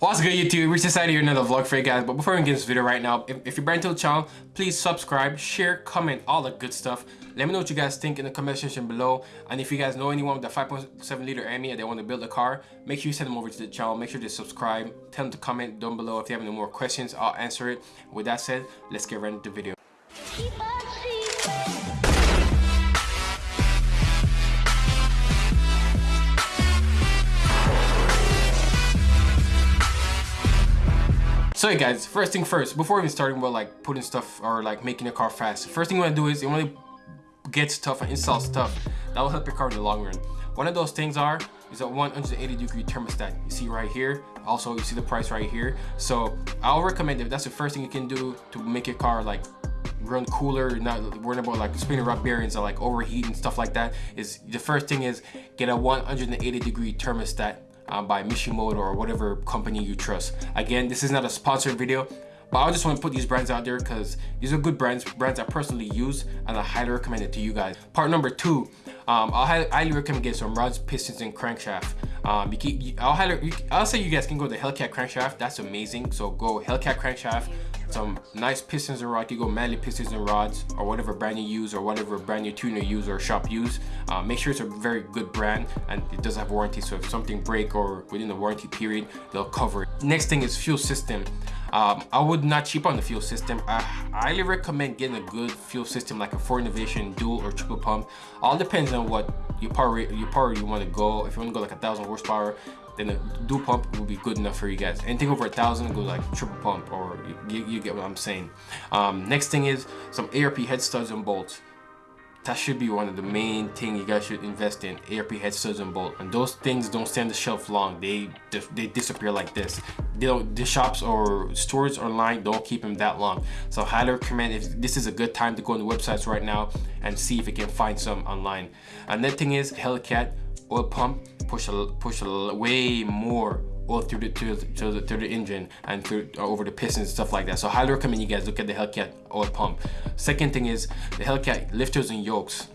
What's good YouTube? We decided here another vlog for you guys. But before we get this video right now, if, if you're brand new to the channel, please subscribe, share, comment, all the good stuff. Let me know what you guys think in the comment section below. And if you guys know anyone with a 5.7 liter Hemi and they want to build a car, make sure you send them over to the channel. Make sure to subscribe. Tell them to comment down below if you have any more questions. I'll answer it. With that said, let's get right into the video. So hey guys, first thing first, before even starting about like putting stuff or like making a car fast, first thing you want to do is you want to get stuff and install stuff that will help your car in the long run. One of those things are is a 180 degree thermostat. You see right here. Also, you see the price right here. So I'll recommend if that's the first thing you can do to make your car like run cooler, not worrying about like spinning rod bearings or like overheat and stuff like that. Is the first thing is get a 180 degree thermostat um, by Mishimoto or whatever company you trust. Again, this is not a sponsored video, but I just want to put these brands out there because these are good brands, brands I personally use and I highly recommend it to you guys. Part number two, um, I'll highly recommend getting some rods, pistons, and crankshaft. Um, you I'll, highly, I'll say you guys can go to Hellcat crankshaft. That's amazing. So go Hellcat crankshaft, some nice pistons and rods. You go Manley pistons and rods or whatever brand you use or whatever brand your tuner use or shop use. Uh, make sure it's a very good brand and it does have warranty. So if something break or within the warranty period, they'll cover it. Next thing is fuel system. Um, I would not cheap on the fuel system. I highly recommend getting a good fuel system like a Fore Innovation dual or triple pump. All depends on what your power your power you want to go. If you want to go like a thousand horsepower, then a dual pump will be good enough for you guys. Anything over a thousand, go like triple pump, or you, you get what I'm saying. Um, next thing is some ARP head studs and bolts. That should be one of the main things you guys should invest in ARP head studs and bolt. And those things don't stand the shelf long. They they disappear like this. They don't the shops or stores online don't keep them that long. So highly recommend if this is a good time to go on the websites right now and see if you can find some online. Another thing is Hellcat oil pump push a push a way more oil through the to, to the, through the engine and through uh, over the pistons and stuff like that. So highly recommend you guys look at the Hellcat oil pump. Second thing is the Hellcat lifters and yokes.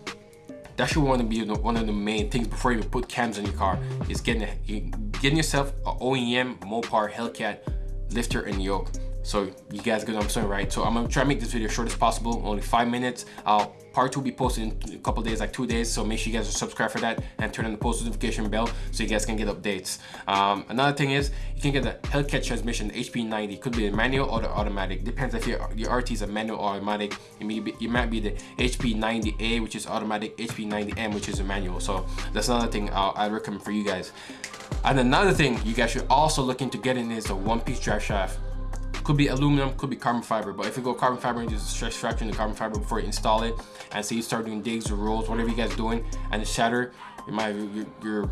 That should want to be one of the main things before you put cams in your car is getting getting yourself a OEM Mopar Hellcat lifter and yoke so you guys get what I'm saying, right? So I'm gonna try to make this video short as possible, only five minutes. I'll part two will be posted in a couple days, like two days. So make sure you guys are subscribed for that and turn on the post notification bell so you guys can get updates. Um, another thing is you can get the Hellcat transmission, HP90. Could be a manual or the automatic. Depends if your, your RT is a manual or automatic. It, may be, it might be the HP90A, which is automatic, HP90M, which is a manual. So that's another thing I'll, I recommend for you guys. And another thing you guys should also look into getting is the one-piece drive shaft. Could be aluminum, could be carbon fiber, but if you go carbon fiber and just stress fracture the carbon fiber before you install it, and say you start doing digs or rolls, whatever you guys doing, and it shatter, it might your your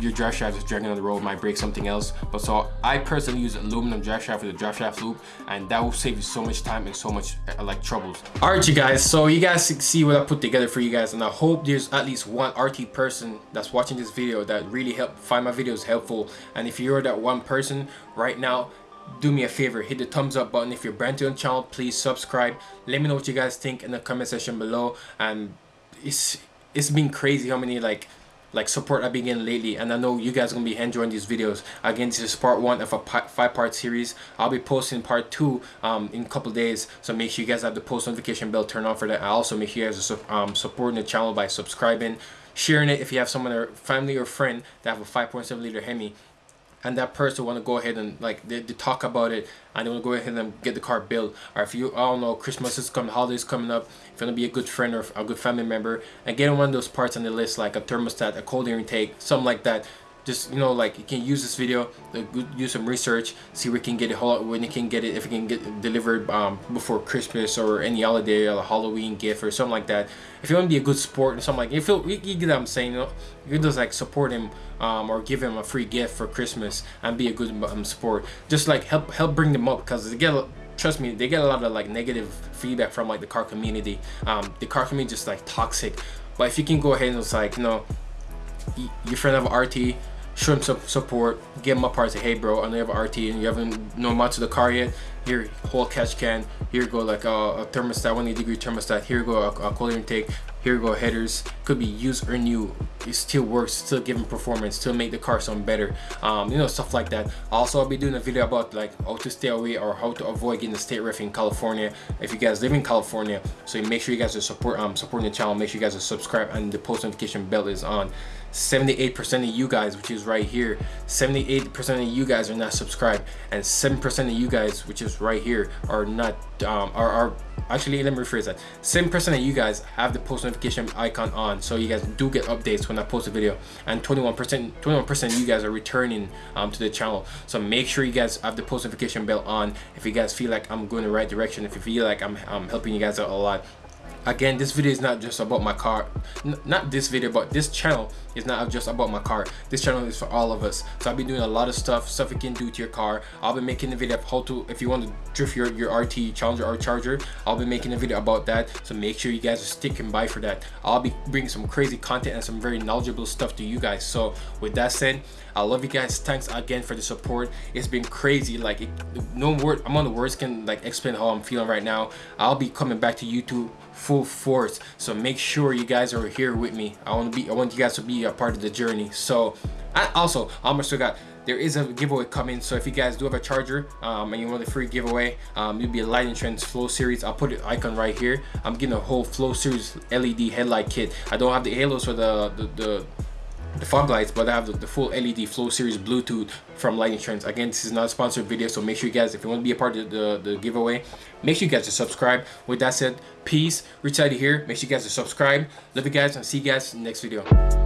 your drive shaft is dragging on the road might break something else. But so i personally use aluminum drive shaft for the drive shaft loop and that will save you so much time and so much uh, like troubles. All right you guys so you guys see what i put together for you guys and i hope there's at least one rt person that's watching this video that really help find my videos helpful. And if you're that one person right now do me a favor hit the thumbs up button. If you're brand new on the channel please subscribe. Let me know what you guys think in the comment section below. And it's it's been crazy how many like like support I've been getting lately. And I know you guys are gonna be enjoying these videos. Again this is part one of a five part series. I'll be posting part two um, in a couple days. So make sure you guys have the post notification bell turned on for that. I also make sure you guys are um, supporting the channel by subscribing sharing it. If you have someone or family or friend that have a 5.7 liter Hemi and that person want to go ahead and like they, they talk about it and they want to go ahead and get the car built. Or if you I don't know Christmas is coming holidays coming up if you want to be a good friend or a good family member and get one of those parts on the list like a thermostat a cold air intake something like that just you know like you can use this video do some research see where you can get it when you can get it if you can get it delivered um, before Christmas or any holiday or a Halloween gift or something like that. If you want to be a good sport and something like you feel you, you get what I'm saying you know? You can just like support him um, or give him a free gift for Christmas and be a good um, sport. Just like help help bring them up because they get trust me they get a lot of like negative feedback from like the car community. Um, the car community just like toxic. But if you can go ahead and it's like you know your friend of RT some support, give him a part, say, hey bro, I know you have RT and you haven't no much of the car yet. Here, whole catch can. Here go like a, a thermostat, 180 degree thermostat. Here go a, a cold intake. Here go headers could be used or new. It still works still giving performance still make the car sound better. Um, you know stuff like that. Also I'll be doing a video about like how to stay away or how to avoid getting the state ref in California. If you guys live in California so make sure you guys are support um supporting the channel. Make sure you guys are subscribed and the post notification bell is on. 78% of you guys which is right here 78% of you guys are not subscribed. And 7% of you guys which is right here are not um, are, are actually let me rephrase that. Same person that you guys have the post notification icon on so you guys do get updates when I post a video. And 21% 21% you guys are returning um, to the channel. So make sure you guys have the post notification bell on. If you guys feel like I'm going the right direction if you feel like I'm, I'm helping you guys out a lot again this video is not just about my car N not this video but this channel is not just about my car. This channel is for all of us. So i'll be doing a lot of stuff stuff you can do to your car. I'll be making a video of how to if you want to drift your your rt challenger or charger i'll be making a video about that. So make sure you guys are sticking by for that. I'll be bringing some crazy content and some very knowledgeable stuff to you guys. So with that said i love you guys. Thanks again for the support. It's been crazy. Like it, no word i'm on the words can like explain how i'm feeling right now. I'll be coming back to youtube full force. So make sure you guys are here with me. I want to be i want you guys to be a part of the journey. So I also almost forgot there is a giveaway coming. So if you guys do have a charger um, and you want the free giveaway um, it'll be a Lighting Trendz flow series. I'll put the icon right here. I'm getting a whole flow series led headlight kit. I don't have the halos for the the, the the fog lights but i have the, the, full led flow series bluetooth from Lighting Trendz again this is not a sponsored video so make sure you guys if you want to be a part of the, the giveaway make sure you guys are subscribed. With that said peace. Reach out here. Make sure you guys are subscribed. Love you guys and see you guys next video